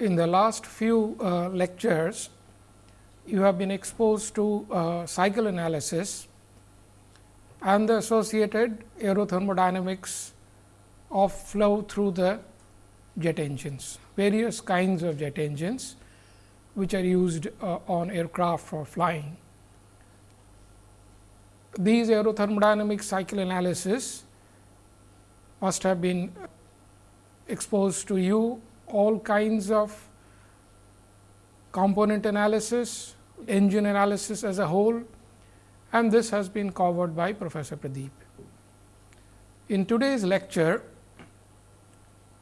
in the last few uh, lectures, you have been exposed to uh, cycle analysis and the associated aerothermodynamics of flow through the jet engines, various kinds of jet engines which are used uh, on aircraft for flying. These aerothermodynamic cycle analysis must have been exposed to you all kinds of component analysis, engine analysis as a whole and this has been covered by Professor Pradeep. In today's lecture,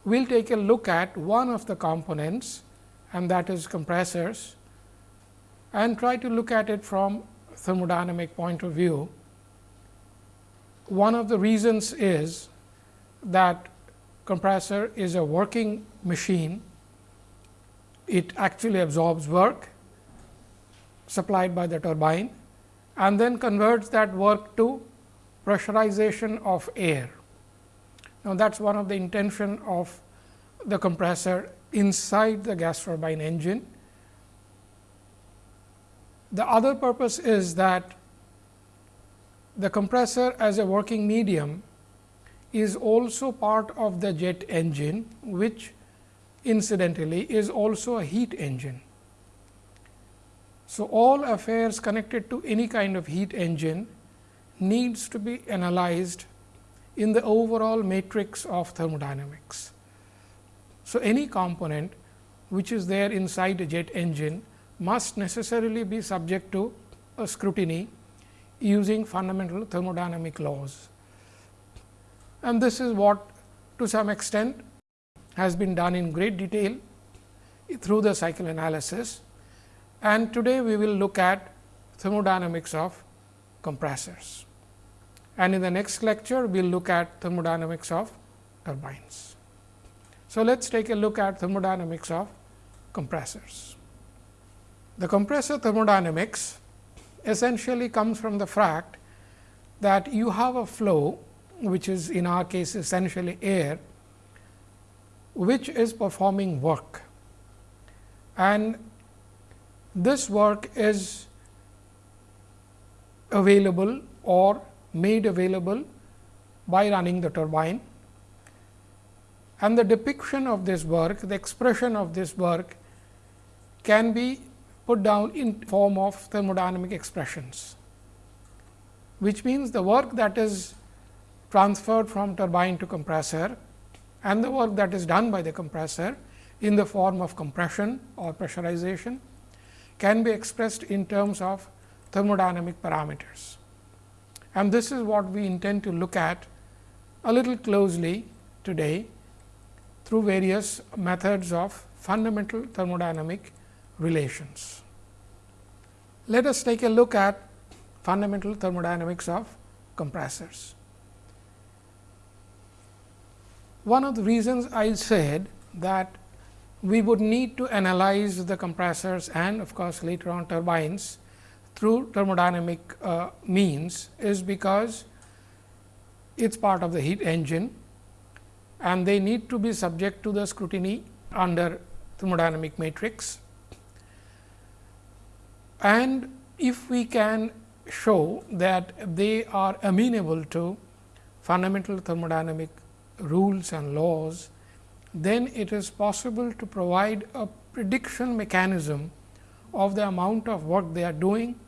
we will take a look at one of the components and that is compressors and try to look at it from thermodynamic point of view. One of the reasons is that compressor is a working machine. It actually absorbs work supplied by the turbine and then converts that work to pressurization of air. Now, that is one of the intention of the compressor inside the gas turbine engine. The other purpose is that the compressor as a working medium is also part of the jet engine, which incidentally is also a heat engine. So, all affairs connected to any kind of heat engine needs to be analyzed in the overall matrix of thermodynamics. So, any component which is there inside a jet engine must necessarily be subject to a scrutiny using fundamental thermodynamic laws. And this is what to some extent has been done in great detail through the cycle analysis and today we will look at thermodynamics of compressors. And in the next lecture, we will look at thermodynamics of turbines. So, let us take a look at thermodynamics of compressors. The compressor thermodynamics essentially comes from the fact that you have a flow which is in our case essentially air, which is performing work. And this work is available or made available by running the turbine and the depiction of this work, the expression of this work can be put down in form of thermodynamic expressions, which means the work that is transferred from turbine to compressor and the work that is done by the compressor in the form of compression or pressurization can be expressed in terms of thermodynamic parameters. And this is what we intend to look at a little closely today through various methods of fundamental thermodynamic relations. Let us take a look at fundamental thermodynamics of compressors. One of the reasons I said that we would need to analyze the compressors and of course, later on turbines through thermodynamic uh, means is because it is part of the heat engine and they need to be subject to the scrutiny under thermodynamic matrix. And if we can show that they are amenable to fundamental thermodynamic rules and laws, then it is possible to provide a prediction mechanism of the amount of work they are doing,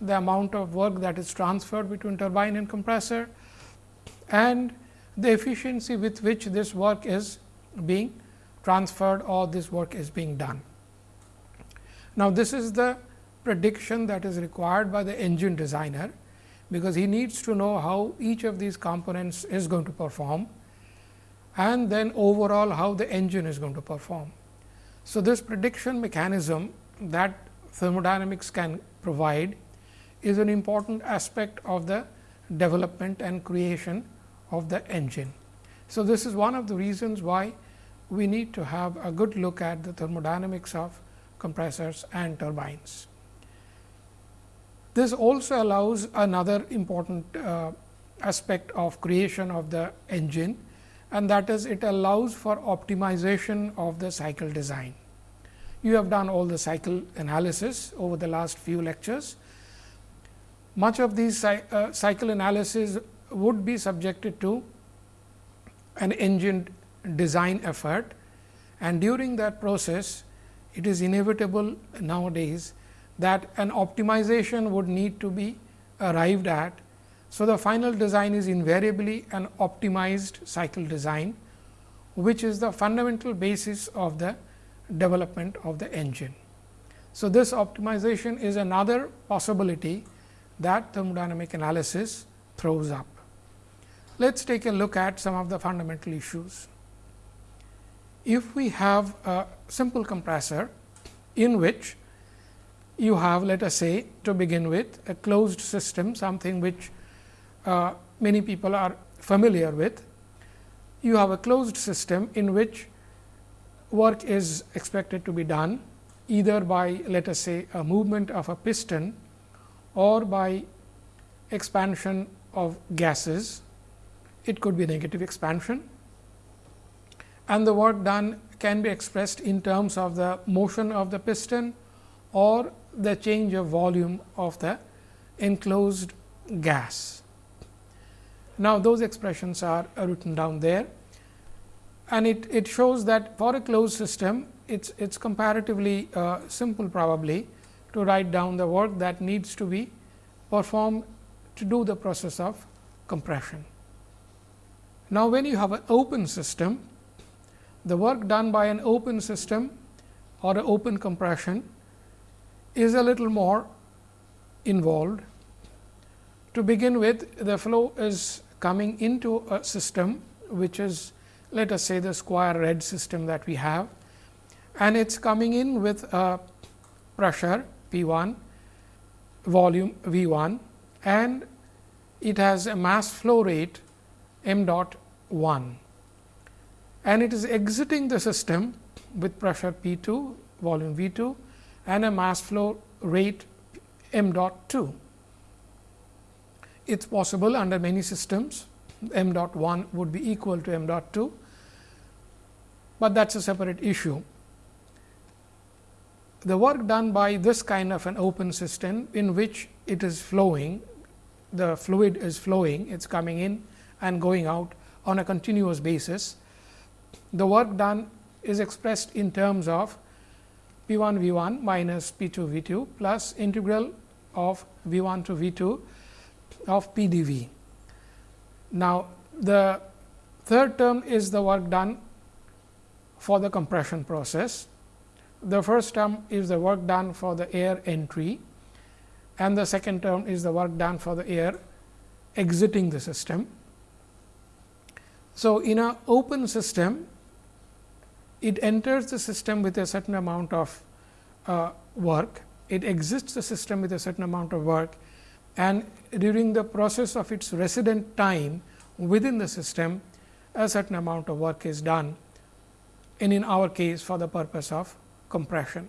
the amount of work that is transferred between turbine and compressor and the efficiency with which this work is being transferred or this work is being done. Now, this is the prediction that is required by the engine designer, because he needs to know how each of these components is going to perform and then overall how the engine is going to perform. So, this prediction mechanism that thermodynamics can provide is an important aspect of the development and creation of the engine. So, this is one of the reasons why we need to have a good look at the thermodynamics of compressors and turbines. This also allows another important uh, aspect of creation of the engine and that is it allows for optimization of the cycle design. You have done all the cycle analysis over the last few lectures. Much of these uh, cycle analysis would be subjected to an engine design effort and during that process it is inevitable nowadays that an optimization would need to be arrived at. So, the final design is invariably an optimized cycle design, which is the fundamental basis of the development of the engine. So, this optimization is another possibility that thermodynamic analysis throws up. Let us take a look at some of the fundamental issues. If we have a simple compressor in which you have let us say to begin with a closed system something which uh, many people are familiar with. You have a closed system in which work is expected to be done either by let us say a movement of a piston or by expansion of gases. It could be negative expansion and the work done can be expressed in terms of the motion of the piston or the change of volume of the enclosed gas. Now, those expressions are written down there and it, it shows that for a closed system it's it's comparatively uh, simple probably to write down the work that needs to be performed to do the process of compression. Now, when you have an open system, the work done by an open system or an open compression is a little more involved. To begin with, the flow is coming into a system, which is let us say the square red system that we have and it is coming in with a pressure P 1, volume V 1 and it has a mass flow rate m dot 1 and it is exiting the system with pressure P 2, volume V 2 and a mass flow rate m dot 2. It is possible under many systems m dot 1 would be equal to m dot 2, but that is a separate issue. The work done by this kind of an open system in which it is flowing, the fluid is flowing, it is coming in and going out on a continuous basis. The work done is expressed in terms of P 1 V 1 minus P 2 V 2 plus integral of V 1 to V 2 of P d V. Now, the third term is the work done for the compression process. The first term is the work done for the air entry and the second term is the work done for the air exiting the system. So, in an open system, it enters the system with a certain amount of uh, work, it exits the system with a certain amount of work and during the process of its resident time within the system a certain amount of work is done and in our case for the purpose of compression,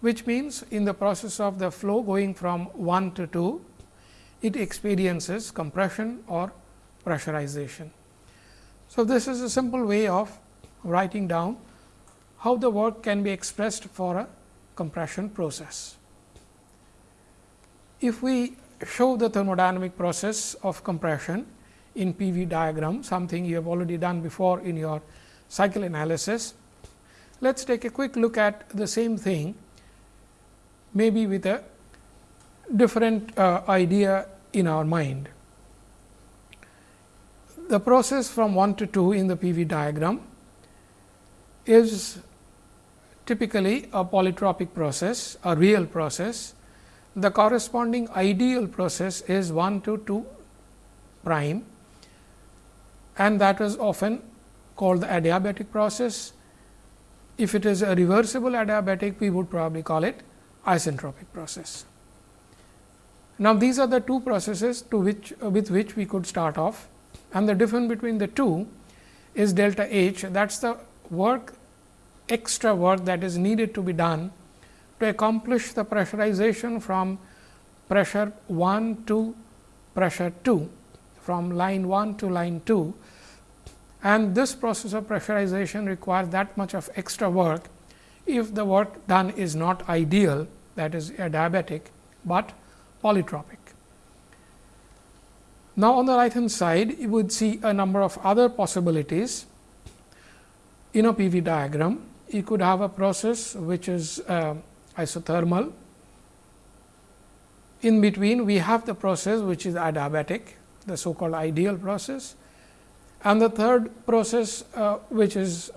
which means in the process of the flow going from 1 to 2, it experiences compression or pressurization. So, this is a simple way of writing down how the work can be expressed for a compression process. If we show the thermodynamic process of compression in PV diagram, something you have already done before in your cycle analysis. Let us take a quick look at the same thing, maybe with a different uh, idea in our mind. The process from 1 to 2 in the PV diagram is typically a polytropic process, a real process. The corresponding ideal process is 1 to 2 prime and that is often called the adiabatic process. If it is a reversible adiabatic, we would probably call it isentropic process. Now, these are the two processes to which uh, with which we could start off and the difference between the two is delta H that is the work extra work that is needed to be done to accomplish the pressurization from pressure 1 to pressure 2 from line 1 to line 2 and this process of pressurization requires that much of extra work if the work done is not ideal that is adiabatic, but polytropic. Now, on the right hand side you would see a number of other possibilities in a PV diagram. You could have a process which is uh, isothermal. In between we have the process which is adiabatic, the so called ideal process and the third process uh, which is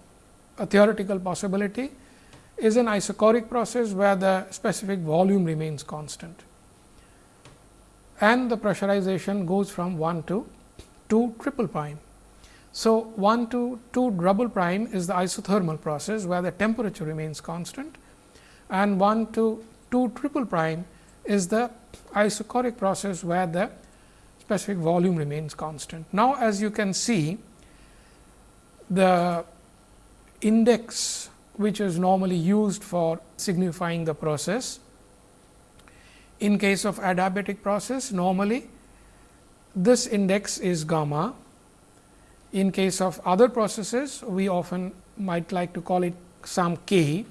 a theoretical possibility is an isochoric process where the specific volume remains constant and the pressurization goes from 1 to 2 triple prime. So, 1 to 2 double prime is the isothermal process where the temperature remains constant and 1 to 2 triple prime is the isochoric process where the specific volume remains constant. Now, as you can see the index which is normally used for signifying the process. In case of adiabatic process, normally this index is gamma. In case of other processes, we often might like to call it some k.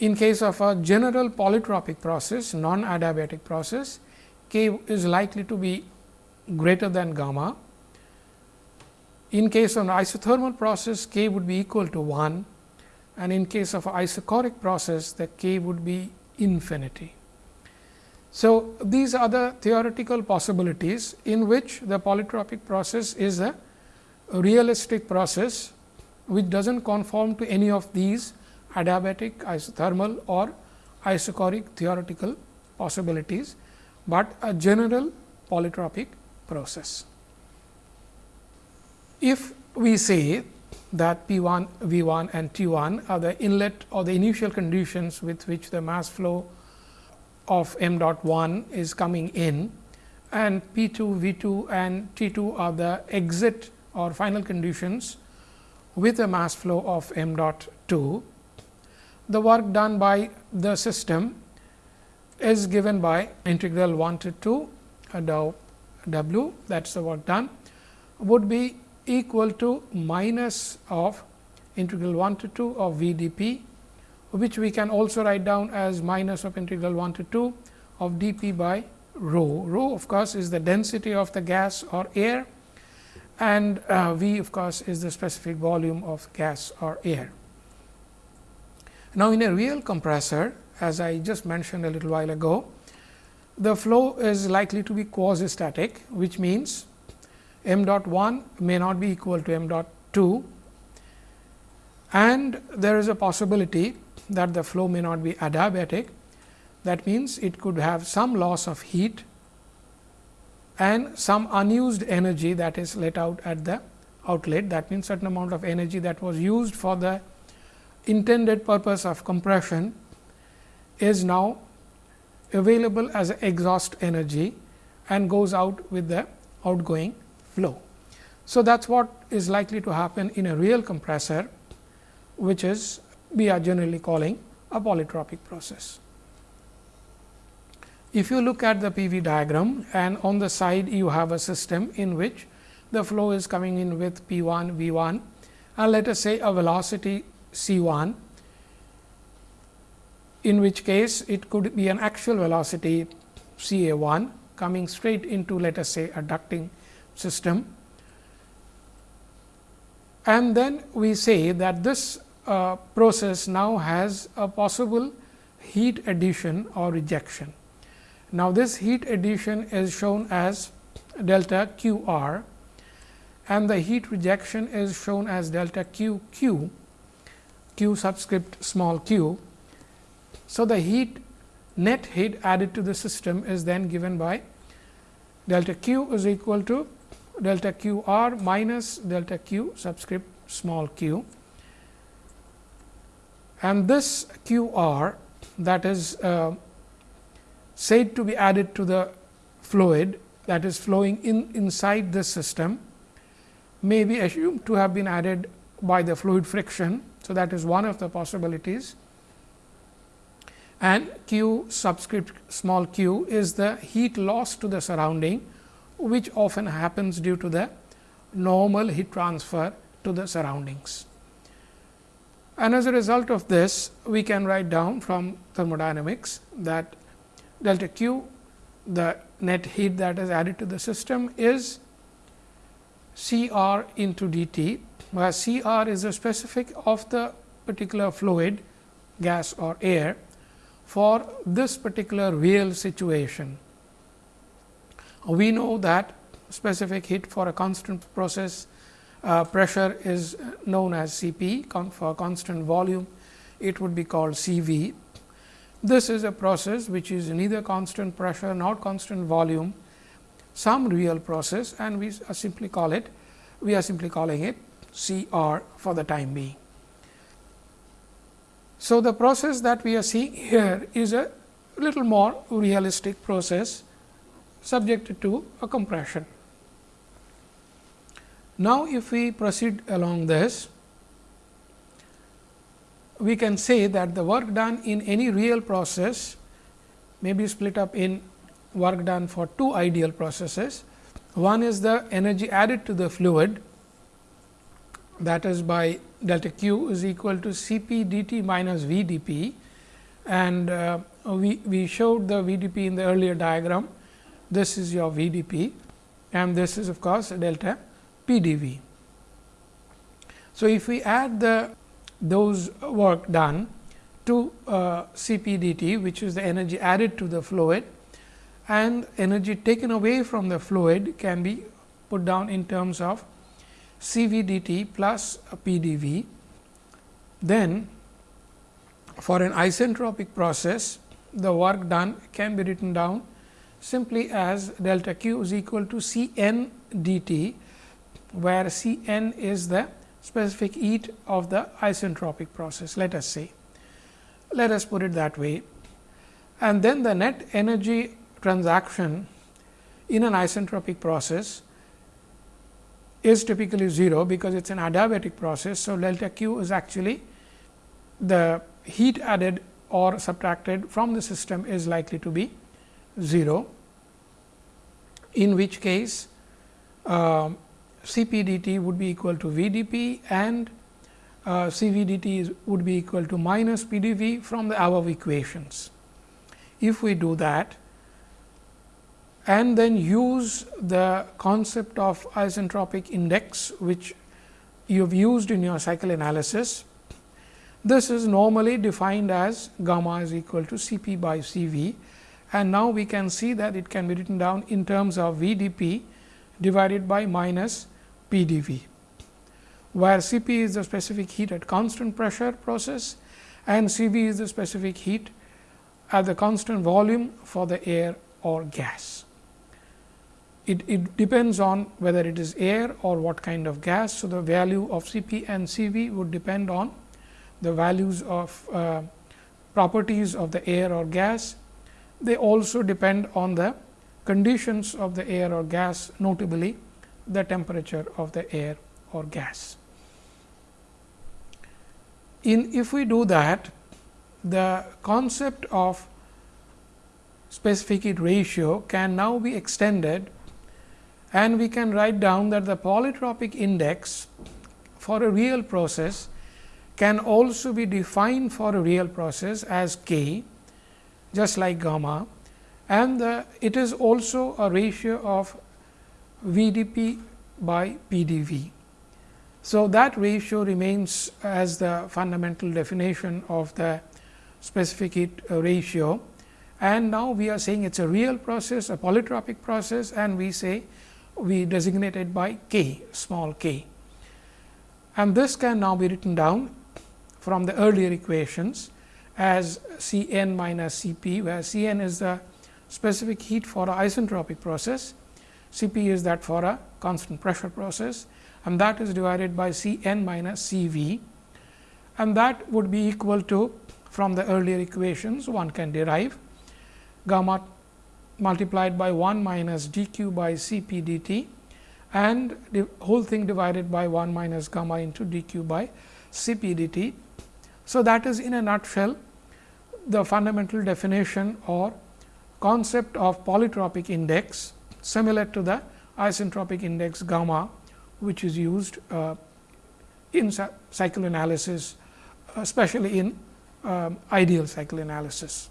In case of a general polytropic process, non adiabatic process, k is likely to be greater than gamma. In case of an isothermal process, k would be equal to 1 and in case of isochoric process the k would be infinity. So, these are the theoretical possibilities in which the polytropic process is a realistic process which does not conform to any of these adiabatic, isothermal or isochoric theoretical possibilities, but a general polytropic process. If we say that P 1, V 1 and T 1 are the inlet or the initial conditions with which the mass flow of m dot 1 is coming in and P 2, V 2 and T 2 are the exit or final conditions with a mass flow of m dot 2. The work done by the system is given by integral 1 to 2 dou w that is the work done would be equal to minus of integral 1 to 2 of V d p, which we can also write down as minus of integral 1 to 2 of d p by rho. Rho of course, is the density of the gas or air and uh, V of course, is the specific volume of gas or air. Now, in a real compressor as I just mentioned a little while ago, the flow is likely to be quasi static, which means m dot 1 may not be equal to m dot 2 and there is a possibility that the flow may not be adiabatic. That means, it could have some loss of heat and some unused energy that is let out at the outlet. That means, certain amount of energy that was used for the intended purpose of compression is now available as exhaust energy and goes out with the outgoing flow. So, that is what is likely to happen in a real compressor, which is we are generally calling a polytropic process. If you look at the PV diagram and on the side you have a system in which the flow is coming in with P 1 V 1 and let us say a velocity C 1, in which case it could be an actual velocity C A 1 coming straight into let us say a ducting system. And then we say that this uh, process now has a possible heat addition or rejection. Now, this heat addition is shown as delta q r and the heat rejection is shown as delta q q, q subscript small q. So, the heat net heat added to the system is then given by delta q is equal to delta q r minus delta q subscript small q and this q r that is uh, said to be added to the fluid that is flowing in inside this system may be assumed to have been added by the fluid friction. So, that is one of the possibilities and q subscript small q is the heat loss to the surrounding which often happens due to the normal heat transfer to the surroundings. And as a result of this, we can write down from thermodynamics that delta Q, the net heat that is added to the system is C r into d t, where C r is the specific of the particular fluid, gas or air for this particular real situation. We know that specific heat for a constant process uh, pressure is known as C p for constant volume it would be called C v. This is a process which is neither constant pressure nor constant volume some real process and we simply call it we are simply calling it C r for the time being. So, the process that we are seeing here is a little more realistic process subjected to a compression. Now, if we proceed along this, we can say that the work done in any real process may be split up in work done for two ideal processes. One is the energy added to the fluid that is by delta q is equal to C p d t minus V d p and uh, we, we showed the V d p in the earlier diagram. This is your V d p and this is of course, delta PDV. So, if we add the those work done to uh, CPDT, which is the energy added to the fluid and energy taken away from the fluid can be put down in terms of CVDT plus PDV. Then, for an isentropic process, the work done can be written down simply as delta q is equal to C n dt where C n is the specific heat of the isentropic process let us say. Let us put it that way and then the net energy transaction in an isentropic process is typically 0, because it is an adiabatic process. So, delta q is actually the heat added or subtracted from the system is likely to be 0, in which case uh, CPDT would be equal to VDP and uh, CVDT would be equal to minus PDV from the above equations. If we do that and then use the concept of isentropic index, which you have used in your cycle analysis, this is normally defined as gamma is equal to C p by C v and now we can see that it can be written down in terms of V d p divided by minus P d V, where C p is the specific heat at constant pressure process and C v is the specific heat at the constant volume for the air or gas. It, it, depends on whether it is air or what kind of gas. So, the value of C p and C v would depend on the values of uh, properties of the air or gas. They also depend on the conditions of the air or gas notably the temperature of the air or gas. In if we do that, the concept of specific heat ratio can now be extended and we can write down that the polytropic index for a real process can also be defined for a real process as k just like gamma and the, it is also a ratio of V d p by P d v. So, that ratio remains as the fundamental definition of the specific heat uh, ratio and now we are saying it is a real process, a polytropic process and we say we designate it by k, small k. And this can now be written down from the earlier equations as C n minus C p, where C n is the specific heat for a isentropic process. C p is that for a constant pressure process. And that is divided by C n minus C v and that would be equal to from the earlier equations one can derive gamma multiplied by 1 minus d q by C p d t and the whole thing divided by 1 minus gamma into d q by C p d t. So, that is in a nutshell the fundamental definition or concept of polytropic index similar to the isentropic index gamma, which is used uh, in cycle analysis especially in um, ideal cycle analysis.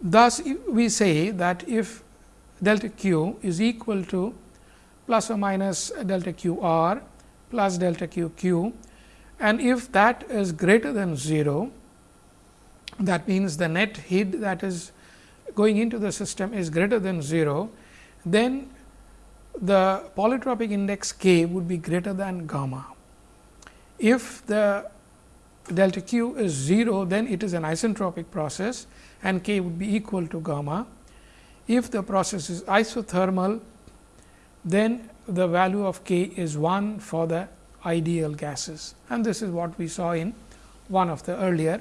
Thus, we say that if delta q is equal to plus or minus delta q r plus delta q q and if that is greater than 0, that means the net heat that is going into the system is greater than 0, then the polytropic index k would be greater than gamma. If the delta q is 0, then it is an isentropic process and k would be equal to gamma. If the process is isothermal, then the value of k is 1 for the ideal gases and this is what we saw in one of the earlier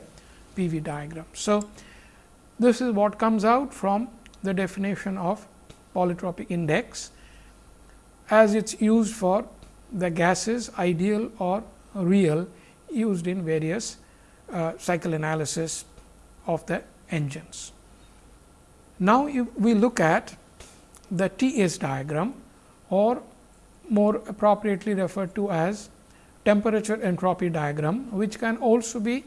PV diagrams. So, this is what comes out from the definition of polytropic index as it is used for the gases ideal or real used in various uh, cycle analysis of the engines. Now, if we look at the T S diagram or more appropriately referred to as temperature entropy diagram, which can also be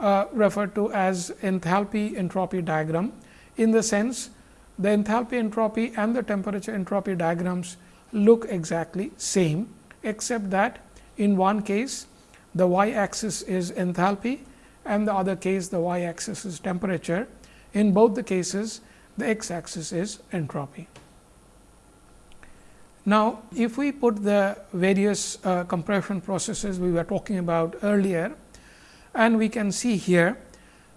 uh, referred to as enthalpy entropy diagram in the sense the enthalpy entropy and the temperature entropy diagrams look exactly same, except that in one case the y axis is enthalpy and the other case the y axis is temperature. In both the cases the x axis is entropy. Now, if we put the various uh, compression processes we were talking about earlier and we can see here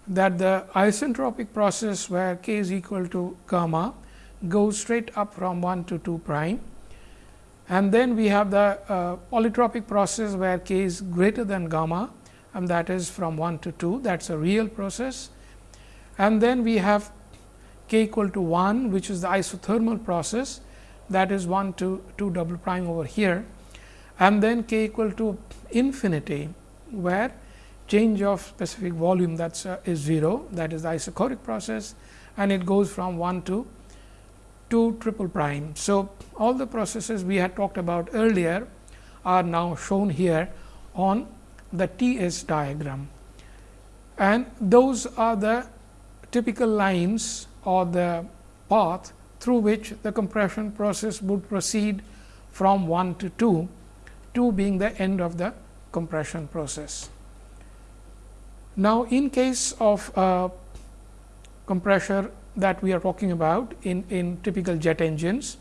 that the isentropic process where k is equal to gamma goes straight up from 1 to 2 prime and then we have the uh, polytropic process where k is greater than gamma and that is from 1 to 2 that is a real process. And then we have k equal to 1 which is the isothermal process that is 1 to 2 double prime over here and then k equal to infinity where change of specific volume that is, uh, is 0 that is the isochoric process and it goes from 1 to 2 triple prime. So, all the processes we had talked about earlier are now shown here on the T S diagram and those are the typical lines or the path through which the compression process would proceed from 1 to 2, 2 being the end of the compression process. Now, in case of uh, compressor that we are talking about in, in typical jet engines,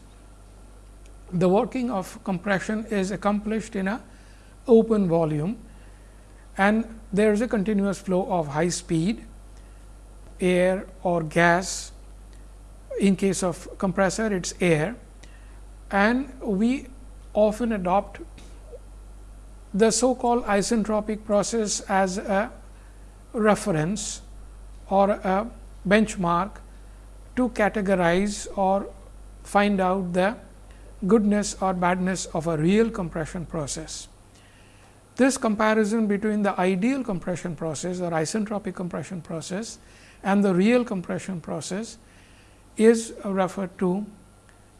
the working of compression is accomplished in a open volume and there is a continuous flow of high speed air or gas in case of compressor it is air and we often adopt the so called isentropic process as a reference or a benchmark to categorize or find out the goodness or badness of a real compression process. This comparison between the ideal compression process or isentropic compression process and the real compression process is referred to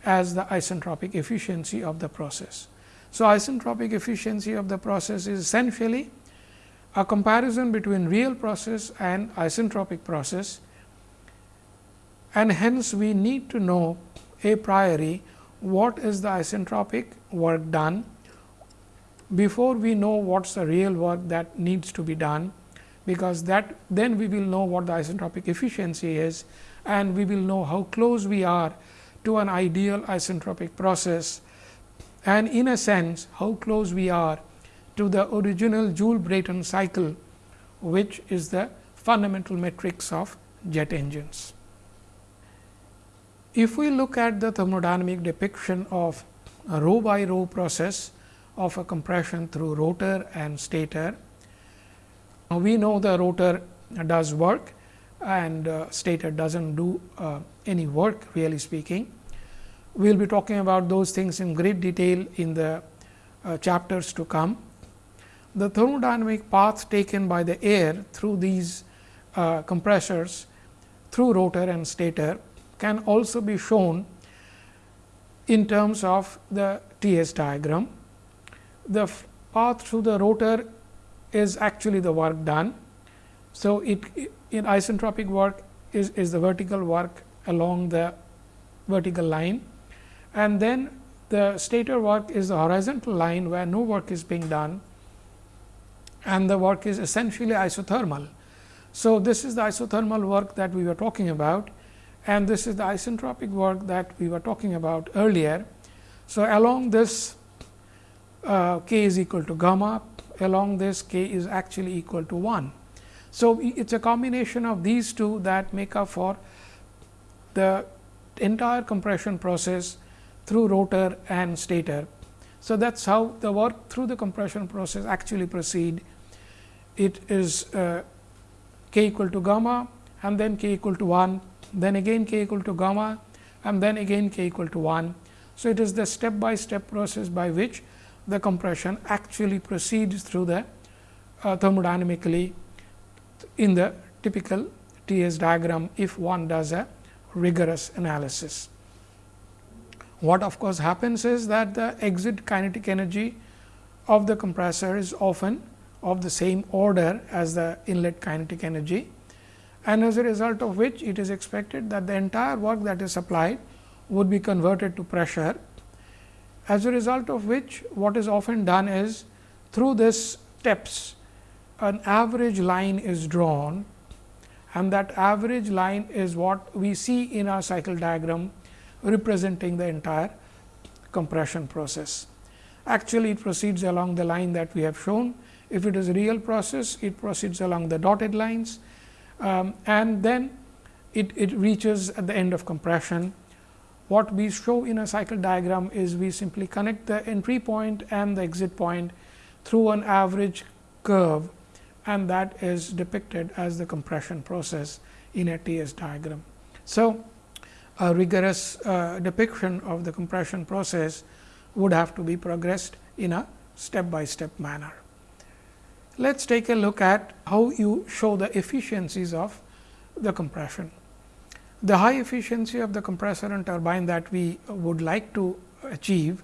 as the isentropic efficiency of the process. So, isentropic efficiency of the process is essentially a comparison between real process and isentropic process and hence we need to know a priori what is the isentropic work done before we know what is the real work that needs to be done, because that then we will know what the isentropic efficiency is and we will know how close we are to an ideal isentropic process and in a sense how close we are to the original Joule Brayton cycle, which is the fundamental metrics of jet engines. If we look at the thermodynamic depiction of a row by row process of a compression through rotor and stator, we know the rotor does work and uh, stator does not do uh, any work really speaking. We will be talking about those things in great detail in the uh, chapters to come. The thermodynamic path taken by the air through these uh, compressors through rotor and stator can also be shown in terms of the T S diagram. The path through the rotor is actually the work done. So, it in isentropic work is, is the vertical work along the vertical line and then the stator work is the horizontal line where no work is being done and the work is essentially isothermal. So, this is the isothermal work that we were talking about and this is the isentropic work that we were talking about earlier. So, along this uh, k is equal to gamma, along this k is actually equal to 1. So, it is a combination of these two that make up for the entire compression process through rotor and stator. So, that is how the work through the compression process actually proceed. It is uh, k equal to gamma and then k equal to 1, then again k equal to gamma and then again k equal to 1. So, it is the step by step process by which the compression actually proceeds through the uh, thermodynamically in the typical T S diagram if one does a rigorous analysis. What of course, happens is that the exit kinetic energy of the compressor is often of the same order as the inlet kinetic energy and as a result of which it is expected that the entire work that is supplied would be converted to pressure. As a result of which what is often done is through this steps an average line is drawn and that average line is what we see in our cycle diagram representing the entire compression process. Actually, it proceeds along the line that we have shown. If it is a real process, it proceeds along the dotted lines um, and then it, it reaches at the end of compression. What we show in a cycle diagram is we simply connect the entry point and the exit point through an average curve and that is depicted as the compression process in a T S diagram. So, a rigorous uh, depiction of the compression process would have to be progressed in a step by step manner. Let us take a look at how you show the efficiencies of the compression. The high efficiency of the compressor and turbine that we would like to achieve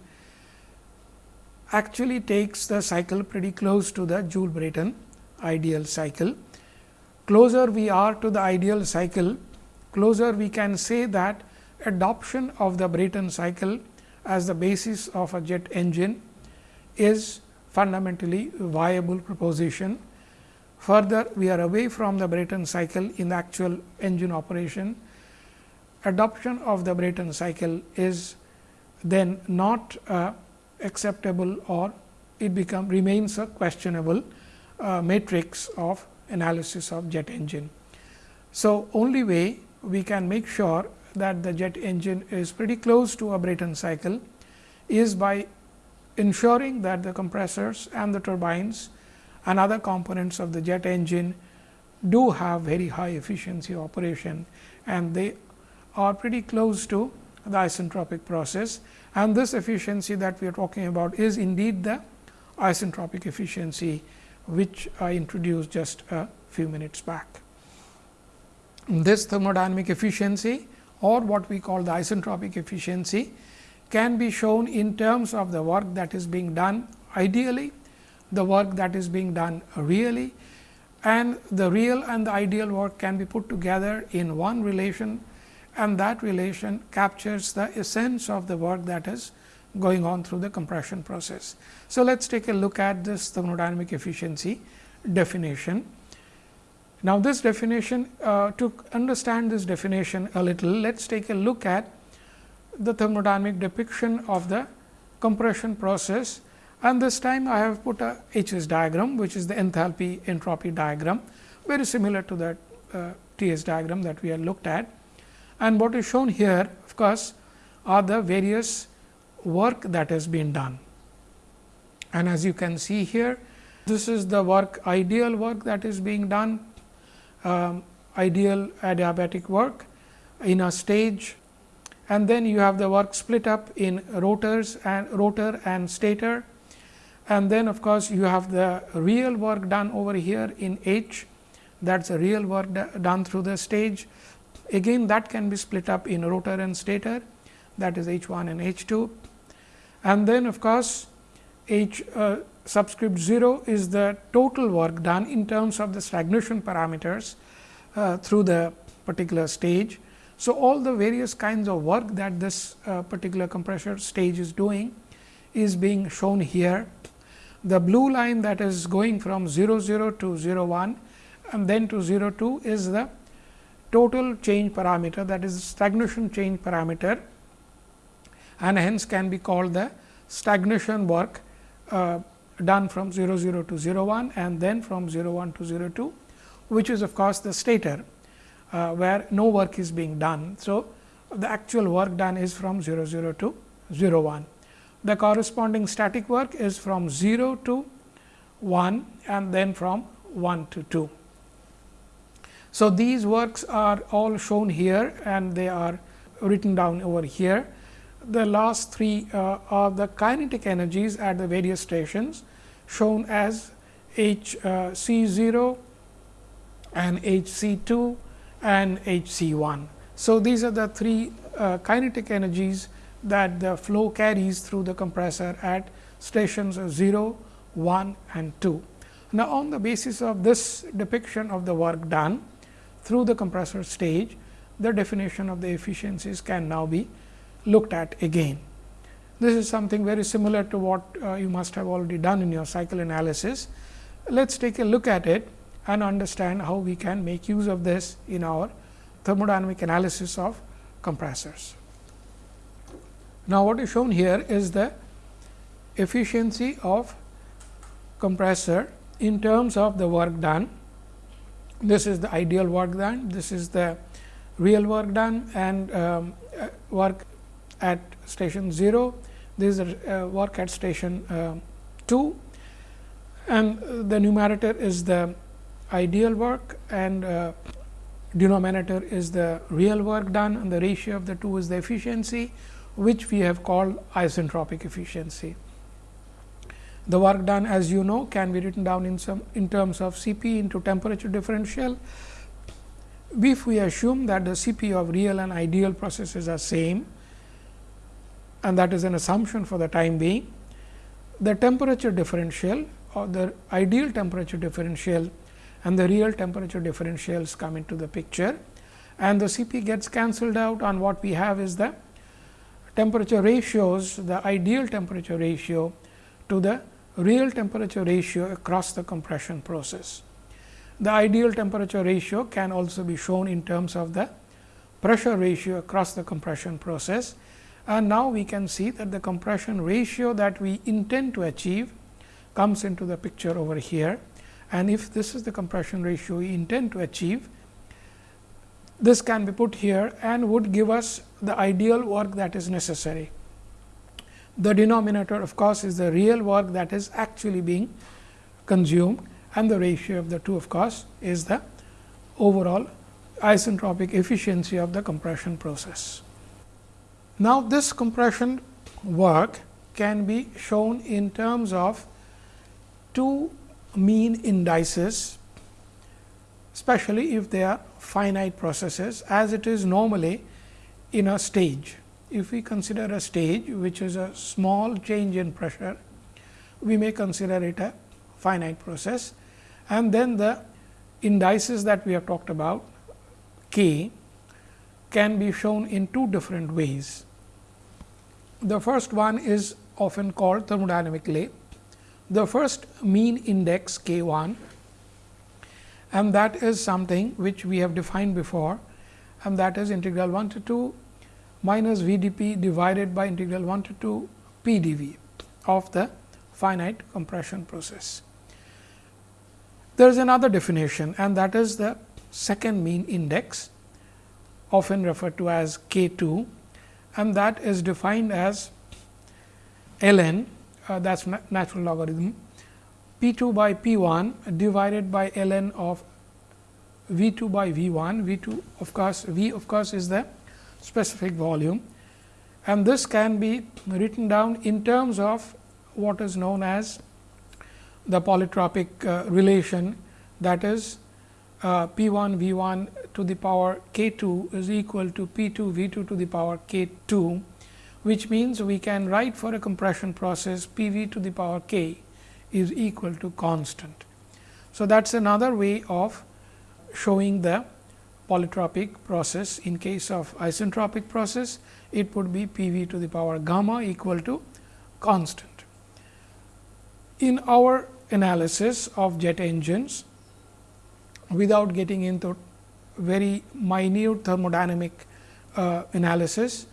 actually takes the cycle pretty close to the Joule Brayton ideal cycle. Closer we are to the ideal cycle, closer we can say that adoption of the Brayton cycle as the basis of a jet engine is fundamentally viable proposition. Further, we are away from the Brayton cycle in the actual engine operation. Adoption of the Brayton cycle is then not uh, acceptable or it become remains a questionable uh, matrix of analysis of jet engine. So, only way we can make sure that the jet engine is pretty close to a Brayton cycle is by ensuring that the compressors and the turbines and other components of the jet engine do have very high efficiency operation and they are pretty close to the isentropic process and this efficiency that we are talking about is indeed the isentropic efficiency which I introduced just a few minutes back. This thermodynamic efficiency or what we call the isentropic efficiency can be shown in terms of the work that is being done ideally, the work that is being done really and the real and the ideal work can be put together in one relation and that relation captures the essence of the work that is going on through the compression process. So, let us take a look at this thermodynamic efficiency definition. Now, this definition uh, to understand this definition a little, let us take a look at the thermodynamic depiction of the compression process and this time I have put a H S diagram which is the enthalpy entropy diagram very similar to that uh, T S diagram that we have looked at. And what is shown here of course, are the various work that has been done. And as you can see here, this is the work ideal work that is being done, um, ideal adiabatic work in a stage and then you have the work split up in rotors and rotor and stator and then of course, you have the real work done over here in H that is a real work done through the stage. Again that can be split up in rotor and stator that is H 1 and H 2 and then of course, H uh, subscript 0 is the total work done in terms of the stagnation parameters uh, through the particular stage. So, all the various kinds of work that this uh, particular compressor stage is doing is being shown here. The blue line that is going from 0 0 to 0 1 and then to 0 2 is the total change parameter that is stagnation change parameter and hence can be called the stagnation work uh, done from 0 0 to 0 1 and then from 0 1 to 0 2, which is of course, the stator uh, where no work is being done. So, the actual work done is from 0 0 to 0 1. The corresponding static work is from 0 to 1 and then from 1 to 2. So, these works are all shown here and they are written down over here. The last three uh, are the kinetic energies at the various stations shown as H uh, C 0 and H C 2 and H C 1. So, these are the three uh, kinetic energies that the flow carries through the compressor at stations 0, 1 and 2. Now, on the basis of this depiction of the work done through the compressor stage, the definition of the efficiencies can now be looked at again. This is something very similar to what uh, you must have already done in your cycle analysis. Let us take a look at it and understand how we can make use of this in our thermodynamic analysis of compressors. Now, what is shown here is the efficiency of compressor in terms of the work done. This is the ideal work done, this is the real work done and um, uh, work at station 0, this is uh, work at station uh, 2 and the numerator is the ideal work and uh, denominator is the real work done and the ratio of the two is the efficiency which we have called isentropic efficiency. The work done as you know can be written down in some in terms of C p into temperature differential. If we assume that the C p of real and ideal processes are same and that is an assumption for the time being, the temperature differential or the ideal temperature differential and the real temperature differentials come into the picture and the C p gets cancelled out on what we have is the temperature ratios the ideal temperature ratio to the real temperature ratio across the compression process. The ideal temperature ratio can also be shown in terms of the pressure ratio across the compression process. And now, we can see that the compression ratio that we intend to achieve comes into the picture over here. And if this is the compression ratio we intend to achieve, this can be put here and would give us the ideal work that is necessary. The denominator of course, is the real work that is actually being consumed and the ratio of the two of course, is the overall isentropic efficiency of the compression process. Now, this compression work can be shown in terms of two mean indices, especially if they are finite processes as it is normally in a stage if we consider a stage which is a small change in pressure, we may consider it a finite process and then the indices that we have talked about k can be shown in two different ways. The first one is often called thermodynamically the first mean index k 1 and that is something which we have defined before and that is integral 1 to 2 minus V d p divided by integral 1 to 2 P d V of the finite compression process. There is another definition and that is the second mean index often referred to as K 2 and that is defined as ln uh, that is natural logarithm p 2 by p 1 divided by ln of v 2 by v 1 v 2 of course v of course is the specific volume and this can be written down in terms of what is known as the polytropic uh, relation that is uh, P 1 V 1 to the power k 2 is equal to P 2 V 2 to the power k 2, which means we can write for a compression process P v to the power k is equal to constant. So, that is another way of showing the polytropic process. In case of isentropic process, it would be P v to the power gamma equal to constant. In our analysis of jet engines, without getting into very minute thermodynamic uh, analysis,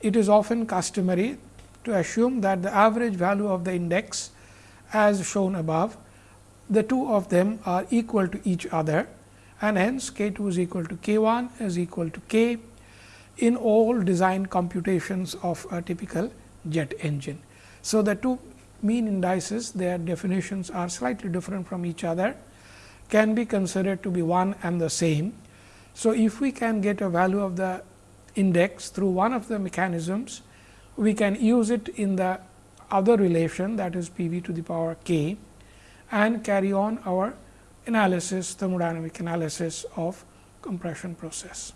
it is often customary to assume that the average value of the index as shown above, the two of them are equal to each other and hence k 2 is equal to k 1 is equal to k in all design computations of a typical jet engine. So, the two mean indices their definitions are slightly different from each other can be considered to be one and the same. So, if we can get a value of the index through one of the mechanisms, we can use it in the other relation that is P v to the power k and carry on our analysis thermodynamic analysis of compression process.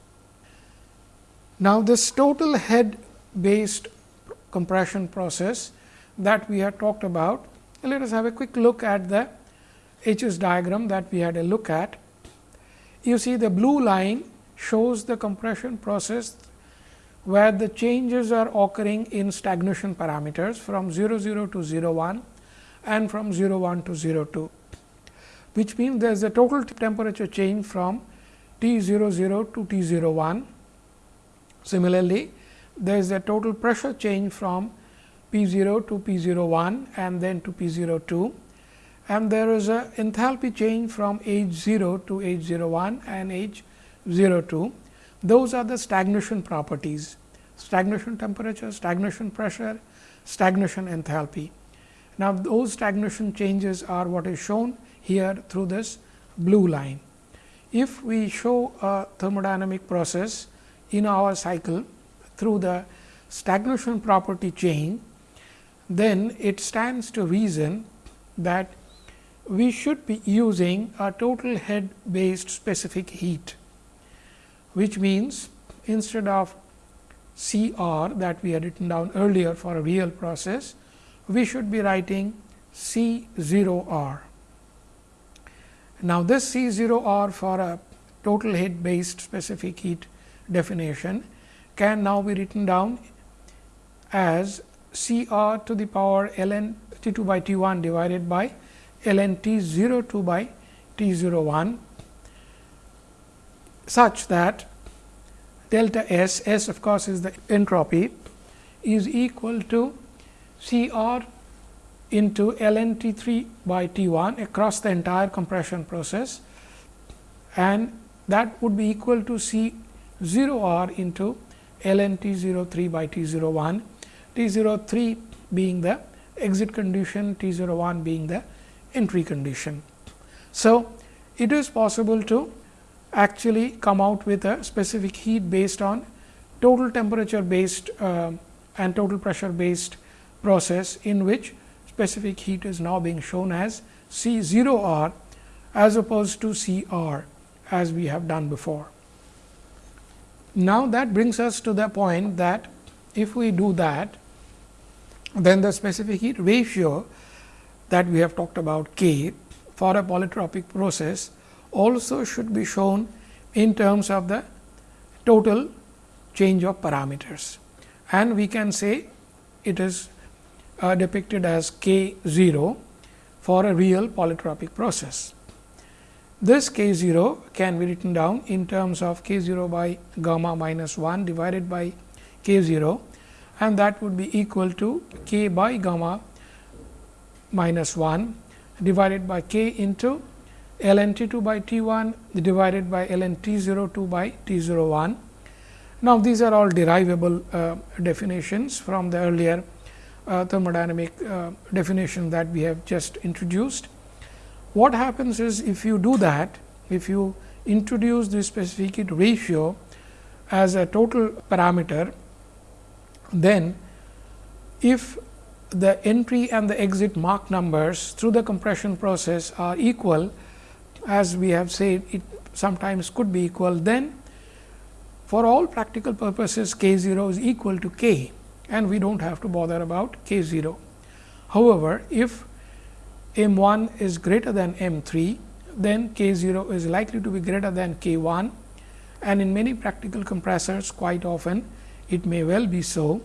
Now, this total head based compression process that we had talked about, let us have a quick look at the H S diagram that we had a look at. You see the blue line shows the compression process where the changes are occurring in stagnation parameters from 0 0 to 0 1 and from 0 1 to 0 2, which means there is a total temperature change from T 0 0 to T 0 1. Similarly, there is a total pressure change from P 0 to P 0 1 and then to P 0 2 and there is a enthalpy change from H 0 to H 0 1 and H 0 2 those are the stagnation properties, stagnation temperature, stagnation pressure, stagnation enthalpy. Now, those stagnation changes are what is shown here through this blue line. If we show a thermodynamic process in our cycle through the stagnation property chain, then it stands to reason that we should be using a total head based specific heat which means instead of C r that we had written down earlier for a real process, we should be writing C 0 r. Now, this C 0 r for a total heat based specific heat definition can now be written down as C r to the power ln T 2 by T 1 divided by ln T 0 2 by T 0 1 such that delta S, S of course, is the entropy is equal to C r into ln T 3 by T 1 across the entire compression process and that would be equal to C 0 r into ln T 0 3 by T 0 1, T 0 3 being the exit condition, T 0 1 being the entry condition. So, it is possible to actually come out with a specific heat based on total temperature based uh, and total pressure based process in which specific heat is now being shown as C 0 r as opposed to C r as we have done before. Now, that brings us to the point that if we do that, then the specific heat ratio that we have talked about k for a polytropic process also should be shown in terms of the total change of parameters and we can say it is uh, depicted as k 0 for a real polytropic process. This k 0 can be written down in terms of k 0 by gamma minus 1 divided by k 0 and that would be equal to k by gamma minus 1 divided by k into ln t 2 by t 1 divided by ln t 0 2 by t 0 1. Now, these are all derivable uh, definitions from the earlier thermodynamic uh, definition that we have just introduced. What happens is if you do that, if you introduce the specific heat ratio as a total parameter, then if the entry and the exit Mach numbers through the compression process are equal, as we have said it sometimes could be equal, then for all practical purposes k 0 is equal to k and we do not have to bother about k 0. However, if m 1 is greater than m 3, then k 0 is likely to be greater than k 1 and in many practical compressors quite often it may well be so.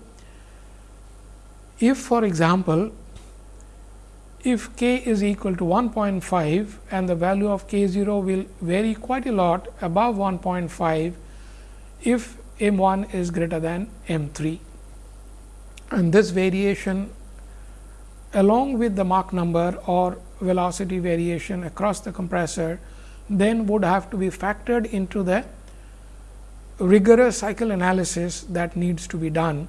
If for example, if k is equal to 1.5 and the value of k 0 will vary quite a lot above 1.5 if m 1 is greater than m 3 and this variation along with the Mach number or velocity variation across the compressor then would have to be factored into the rigorous cycle analysis that needs to be done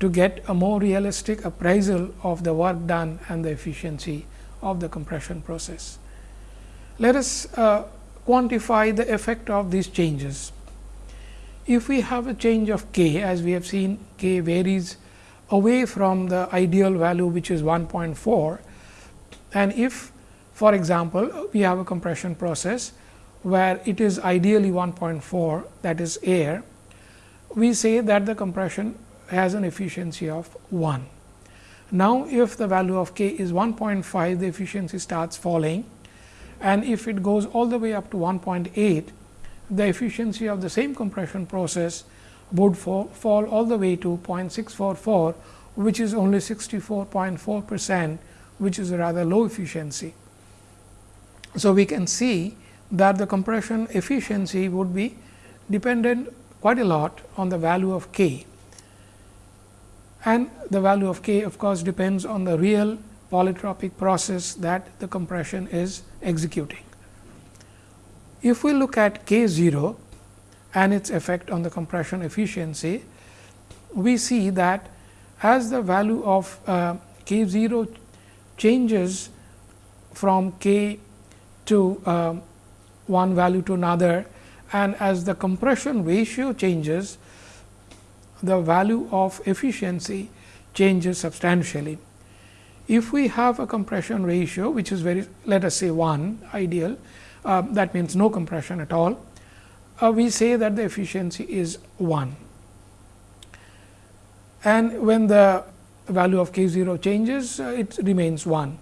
to get a more realistic appraisal of the work done and the efficiency of the compression process. Let us uh, quantify the effect of these changes. If we have a change of k as we have seen k varies away from the ideal value which is 1.4 and if for example, we have a compression process where it is ideally 1.4 that is air, we say that the compression has an efficiency of 1. Now, if the value of k is 1.5, the efficiency starts falling and if it goes all the way up to 1.8, the efficiency of the same compression process would fall, fall all the way to 0.644, which is only 64.4 percent, which is a rather low efficiency. So, we can see that the compression efficiency would be dependent quite a lot on the value of k and the value of k of course, depends on the real polytropic process that the compression is executing. If we look at k 0 and its effect on the compression efficiency, we see that as the value of uh, k 0 changes from k to uh, one value to another and as the compression ratio changes, the value of efficiency changes substantially. If we have a compression ratio which is very let us say 1 ideal uh, that means no compression at all uh, we say that the efficiency is 1 and when the value of k 0 changes uh, it remains 1,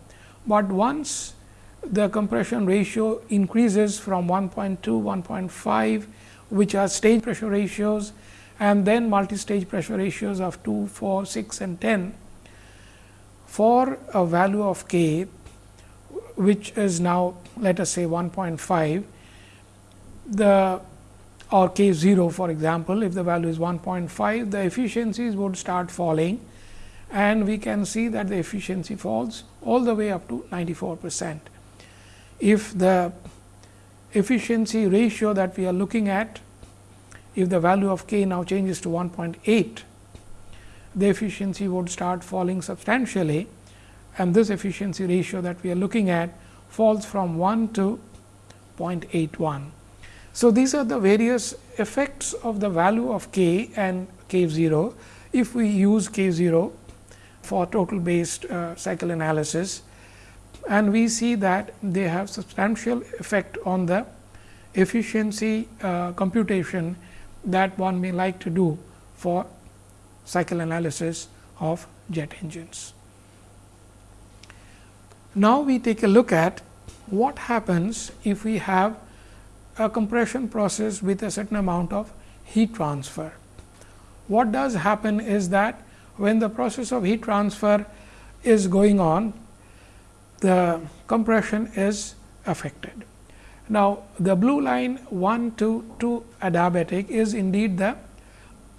but once the compression ratio increases from 1.2, 1.5 which are stage pressure ratios and then multi-stage pressure ratios of 2, 4, 6 and 10 for a value of k which is now let us say 1.5 the or k 0 for example, if the value is 1.5 the efficiencies would start falling. And we can see that the efficiency falls all the way up to 94 percent. If the efficiency ratio that we are looking at, if the value of k now changes to 1.8, the efficiency would start falling substantially. And this efficiency ratio that we are looking at falls from 1 to 0.81. So, these are the various effects of the value of k and k 0 if we use k 0 for total based uh, cycle analysis and we see that they have substantial effect on the efficiency uh, computation that one may like to do for cycle analysis of jet engines. Now, we take a look at what happens if we have a compression process with a certain amount of heat transfer. What does happen is that when the process of heat transfer is going on, the compression is affected. Now, the blue line 1 to 2 adiabatic is indeed the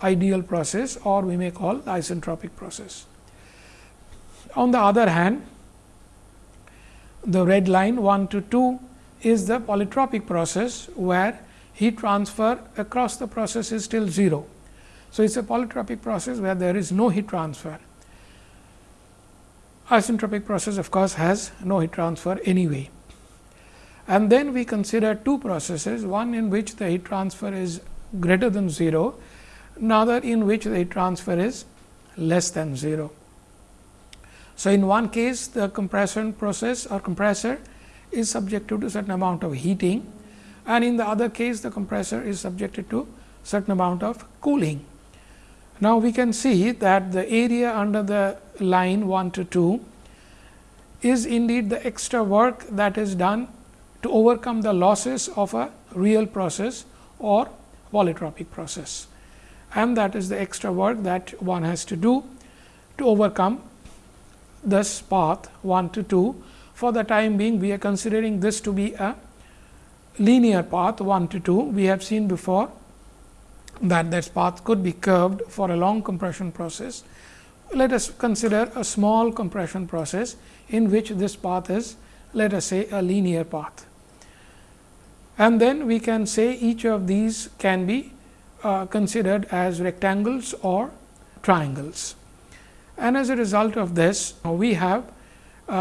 ideal process or we may call isentropic process. On the other hand, the red line 1 to 2 is the polytropic process, where heat transfer across the process is still 0. So, it is a polytropic process where there is no heat transfer isentropic process of course, has no heat transfer anyway. And then we consider two processes, one in which the heat transfer is greater than 0, another in which the heat transfer is less than 0. So, in one case the compression process or compressor is subjected to certain amount of heating and in the other case the compressor is subjected to certain amount of cooling. Now, we can see that the area under the line 1 to 2 is indeed the extra work that is done to overcome the losses of a real process or polytropic process. And that is the extra work that one has to do to overcome this path 1 to 2. For the time being, we are considering this to be a linear path 1 to 2. We have seen before that this path could be curved for a long compression process. Let us consider a small compression process in which this path is let us say a linear path. And then we can say each of these can be uh, considered as rectangles or triangles. And as a result of this, we have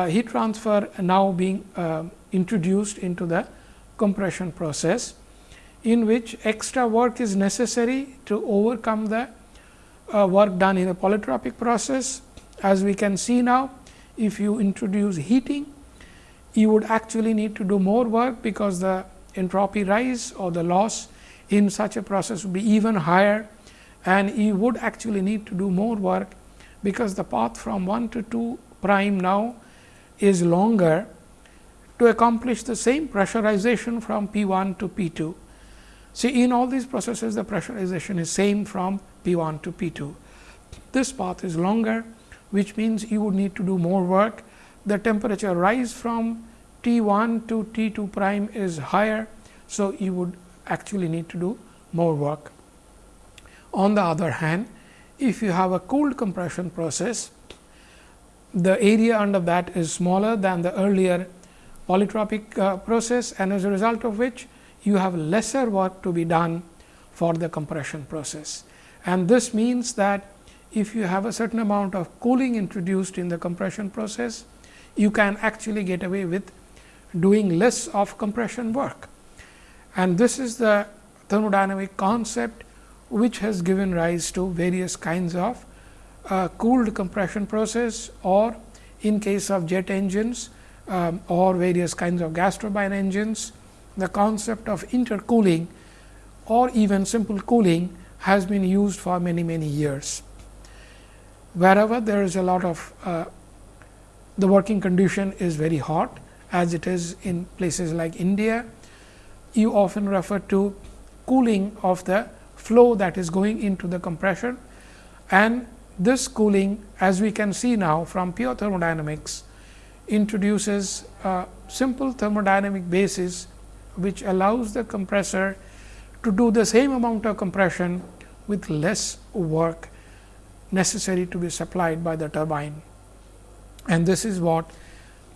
heat transfer now being uh, introduced into the compression process, in which extra work is necessary to overcome the uh, work done in a polytropic process. As we can see now, if you introduce heating, you would actually need to do more work, because the entropy rise or the loss in such a process would be even higher and you would actually need to do more work, because the path from 1 to 2 prime now is longer to accomplish the same pressurization from P 1 to P 2. See in all these processes the pressurization is same from P 1 to P 2. This path is longer which means you would need to do more work. The temperature rise from T 1 to T 2 prime is higher. So, you would actually need to do more work. On the other hand, if you have a cooled compression process, the area under that is smaller than the earlier polytropic uh, process and as a result of which you have lesser work to be done for the compression process. And this means that if you have a certain amount of cooling introduced in the compression process, you can actually get away with doing less of compression work. And this is the thermodynamic concept which has given rise to various kinds of uh, cooled compression process or in case of jet engines um, or various kinds of gas turbine engines, the concept of intercooling or even simple cooling has been used for many many years. Wherever there is a lot of uh, the working condition is very hot as it is in places like India, you often refer to cooling of the flow that is going into the compression and this cooling as we can see now from pure thermodynamics introduces a simple thermodynamic basis which allows the compressor to do the same amount of compression with less work necessary to be supplied by the turbine. And this is what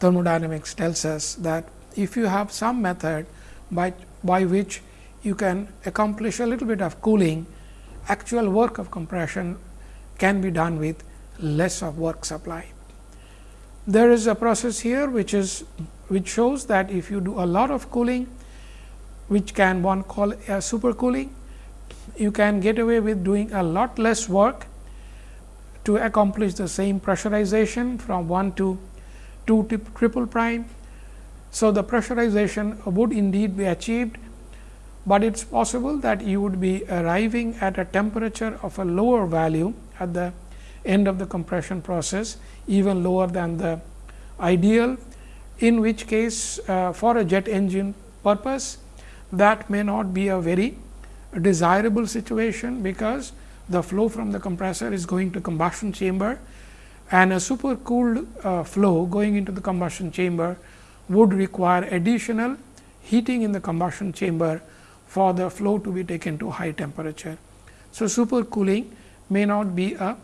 thermodynamics tells us that if you have some method by, by which you can accomplish a little bit of cooling, actual work of compression can be done with less of work supply. There is a process here which is which shows that if you do a lot of cooling, which can one call a supercooling, you can get away with doing a lot less work to accomplish the same pressurization from 1 to 2 triple prime. So, the pressurization would indeed be achieved, but it is possible that you would be arriving at a temperature of a lower value at the end of the compression process, even lower than the ideal, in which case uh, for a jet engine purpose that may not be a very desirable situation, because the flow from the compressor is going to combustion chamber and a super cooled uh, flow going into the combustion chamber would require additional heating in the combustion chamber for the flow to be taken to high temperature. So, super cooling may not be a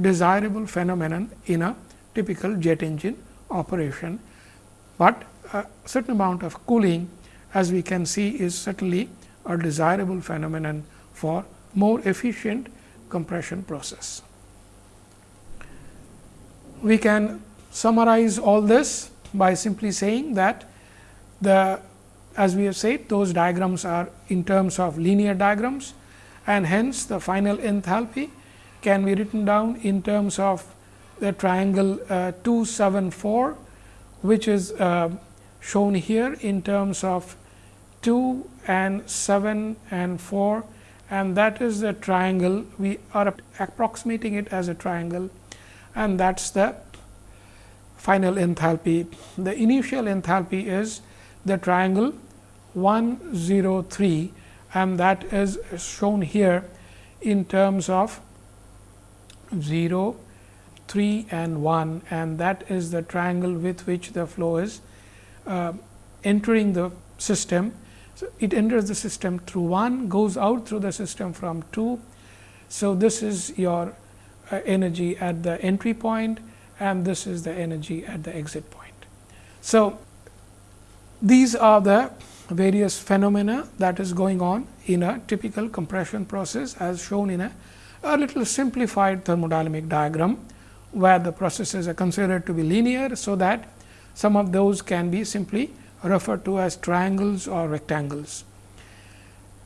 desirable phenomenon in a typical jet engine operation, but a certain amount of cooling as we can see is certainly a desirable phenomenon for more efficient compression process. We can summarize all this by simply saying that the as we have said those diagrams are in terms of linear diagrams and hence the final enthalpy can be written down in terms of the triangle uh, 274 which is uh, shown here in terms of 2 and 7 and 4 and that is the triangle. We are approximating it as a triangle. And that is the final enthalpy. The initial enthalpy is the triangle 103 and that is shown here in terms of 0 3 and 1 and that is the triangle with which the flow is uh, entering the system. So, it enters the system through 1 goes out through the system from 2. So, this is your uh, energy at the entry point and this is the energy at the exit point. So, these are the various phenomena that is going on in a typical compression process as shown in a, a little simplified thermodynamic diagram, where the processes are considered to be linear. So, that some of those can be simply referred to as triangles or rectangles.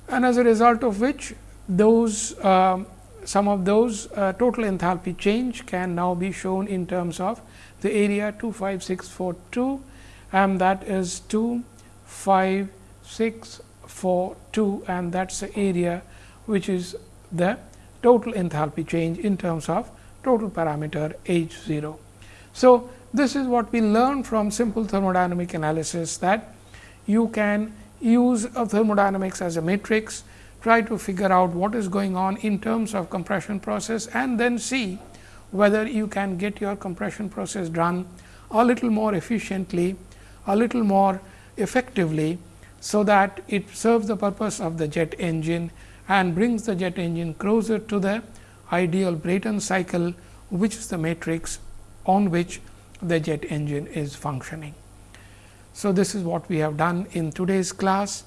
And as a result of which those uh, some of those uh, total enthalpy change can now be shown in terms of the area 25642 and that is 2 5 6 4 2 and that is the area which is the total enthalpy change in terms of total parameter H 0. So, this is what we learn from simple thermodynamic analysis that you can use thermodynamics as a matrix, try to figure out what is going on in terms of compression process and then see whether you can get your compression process done a little more efficiently, a little more effectively so that it serves the purpose of the jet engine and brings the jet engine closer to the ideal Brayton cycle, which is the matrix on which the jet engine is functioning. So, this is what we have done in today's class,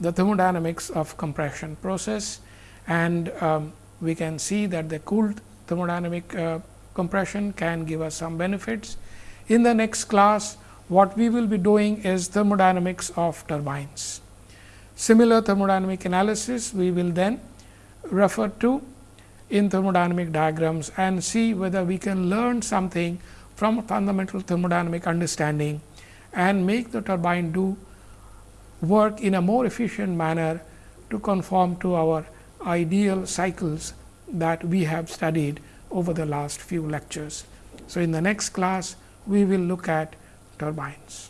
the thermodynamics of compression process and um, we can see that the cooled thermodynamic uh, compression can give us some benefits. In the next class, what we will be doing is thermodynamics of turbines. Similar thermodynamic analysis we will then refer to in thermodynamic diagrams and see whether we can learn something from fundamental thermodynamic understanding and make the turbine do work in a more efficient manner to conform to our ideal cycles that we have studied over the last few lectures. So, in the next class we will look at turbines.